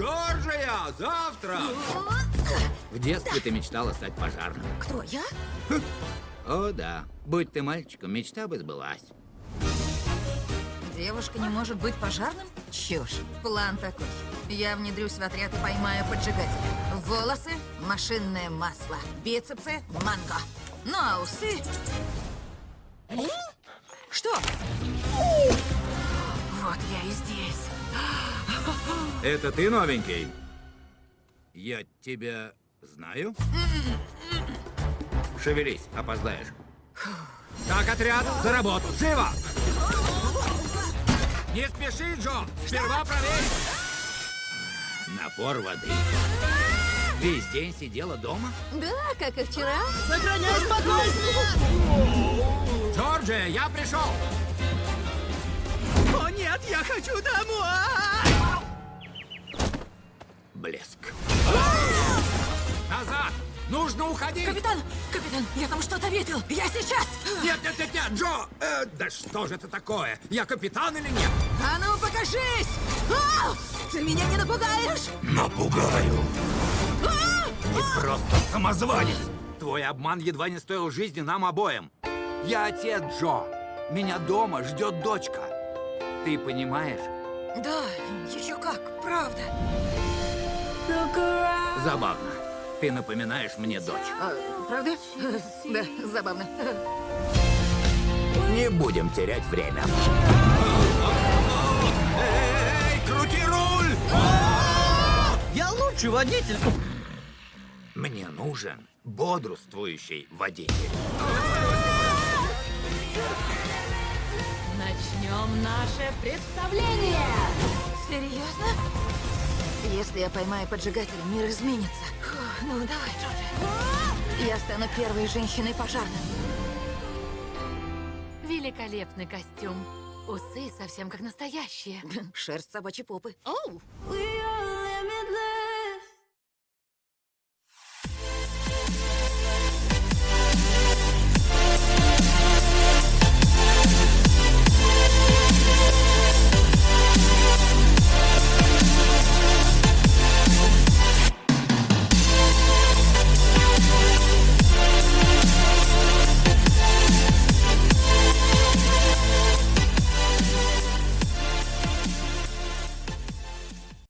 Джорджия, завтра! В детстве ты мечтала стать пожарным. Кто, я? О, да. Будь ты мальчиком, мечта бы сбылась. Девушка не может быть пожарным? Чушь. План такой. Я внедрюсь в отряд и поймаю поджигателя. Волосы – машинное масло. Бицепсы – манго. Ну а усы... Что? Вот я и здесь. Это ты новенький? Я тебя знаю? Шевелись, опоздаешь. Так, отряд, за работу, живо! Не спеши, Джо! Сперва проверь! Напор воды. Весь день сидела дома? Да, как и вчера. Сохраняй спокойствие! Джорджия, я пришел! О нет, я хочу домой! Блеск. Назад! Нужно уходить! Капитан, капитан, я там что-то видел. Я сейчас. Нет, нет, нет, нет, Джо! Э, да что же это такое? Я капитан или нет? А ну, покажись! А! Ты меня не напугаешь? Напугаю! А! Ты просто самозванец! Твой обман едва не стоил жизни нам обоим. Я отец Джо. Меня дома ждет дочка. Ты понимаешь? Да, еще как, правда. Забавно. Ты напоминаешь мне дочь. А, правда? Да, забавно. Не будем терять время. Эй, крути руль! Я лучший водитель! Мне нужен бодрствующий водитель. Начнем наше представление! Серьезно? Если я поймаю поджигателя, мир изменится. Фу, ну, давай, Джорджи. Я стану первой женщиной пожарным. Великолепный костюм. Усы совсем как настоящие. Шерсть собачьей попы. Оу! We